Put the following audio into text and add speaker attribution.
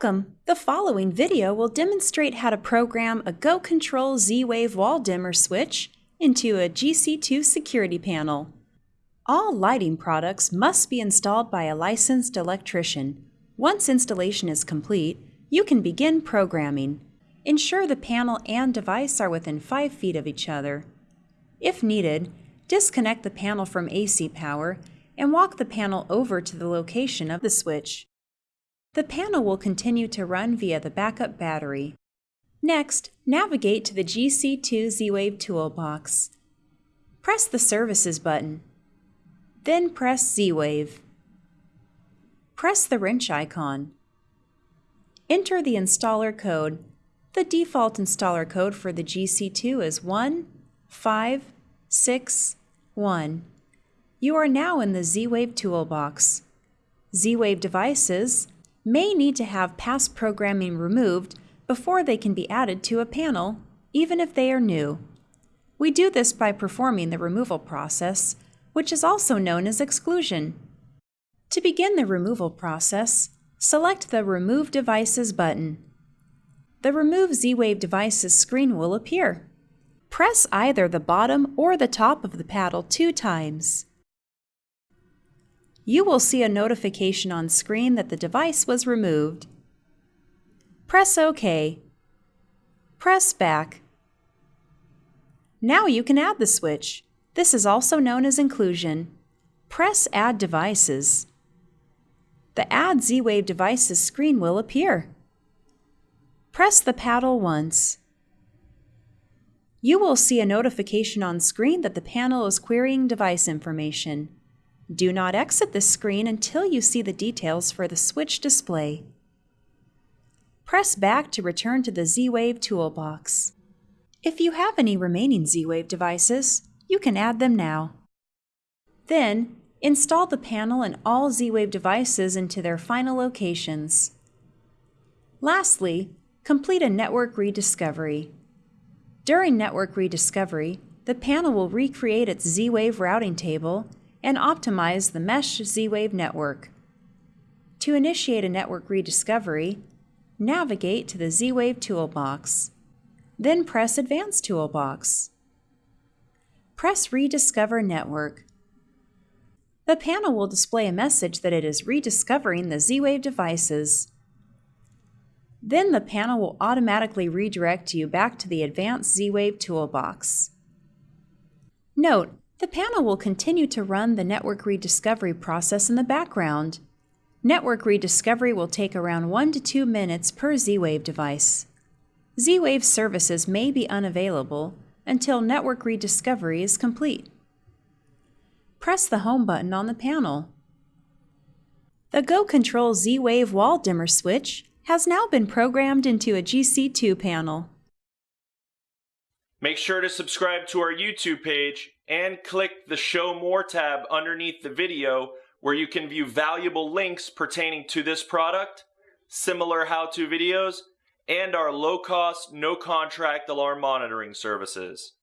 Speaker 1: Welcome! The following video will demonstrate how to program a GoControl Z-Wave wall dimmer switch into a GC2 security panel. All lighting products must be installed by a licensed electrician. Once installation is complete, you can begin programming. Ensure the panel and device are within 5 feet of each other. If needed, disconnect the panel from AC power and walk the panel over to the location of the switch. The panel will continue to run via the backup battery. Next, navigate to the GC2 Z-Wave toolbox. Press the Services button. Then press Z-Wave. Press the wrench icon. Enter the installer code. The default installer code for the GC2 is 15661. You are now in the Z-Wave toolbox. Z-Wave devices may need to have past programming removed before they can be added to a panel, even if they are new. We do this by performing the removal process, which is also known as exclusion. To begin the removal process, select the Remove Devices button. The Remove Z-Wave Devices screen will appear. Press either the bottom or the top of the paddle two times you will see a notification on screen that the device was removed. Press OK. Press back. Now you can add the switch. This is also known as inclusion. Press Add Devices. The Add Z-Wave Devices screen will appear. Press the paddle once. You will see a notification on screen that the panel is querying device information. Do not exit this screen until you see the details for the switch display. Press back to return to the Z-Wave toolbox. If you have any remaining Z-Wave devices, you can add them now. Then, install the panel and all Z-Wave devices into their final locations. Lastly, complete a network rediscovery. During network rediscovery, the panel will recreate its Z-Wave routing table and optimize the Mesh Z-Wave network. To initiate a network rediscovery, navigate to the Z-Wave toolbox. Then press Advanced toolbox. Press Rediscover Network. The panel will display a message that it is rediscovering the Z-Wave devices. Then the panel will automatically redirect you back to the Advanced Z-Wave toolbox. Note the panel will continue to run the network rediscovery process in the background. Network rediscovery will take around 1 to 2 minutes per Z-Wave device. Z-Wave services may be unavailable until network rediscovery is complete. Press the Home button on the panel. The GoControl Z-Wave wall dimmer switch has now been programmed into a GC2 panel.
Speaker 2: Make sure to subscribe to our YouTube page and click the Show More tab underneath the video where you can view valuable links pertaining to this product, similar how-to videos, and our low-cost, no-contract alarm monitoring services.